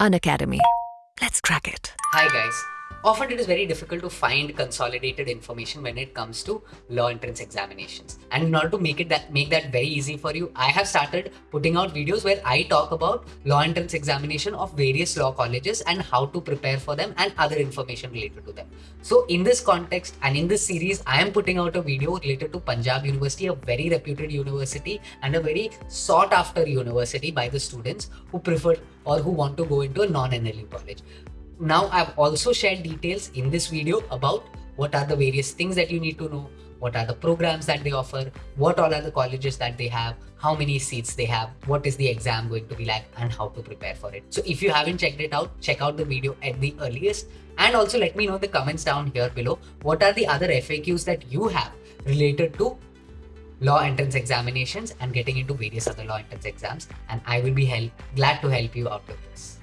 Unacademy. Let's crack it. Hi guys. Often it is very difficult to find consolidated information when it comes to law entrance examinations. And in order to make it that make that very easy for you, I have started putting out videos where I talk about law entrance examination of various law colleges and how to prepare for them and other information related to them. So in this context and in this series, I am putting out a video related to Punjab University, a very reputed university and a very sought after university by the students who prefer or who want to go into a non-NLU college now I've also shared details in this video about what are the various things that you need to know, what are the programs that they offer, what all are the colleges that they have, how many seats they have, what is the exam going to be like and how to prepare for it. So if you haven't checked it out, check out the video at the earliest and also let me know in the comments down here below what are the other FAQs that you have related to law entrance examinations and getting into various other law entrance exams and I will be help, glad to help you out with this.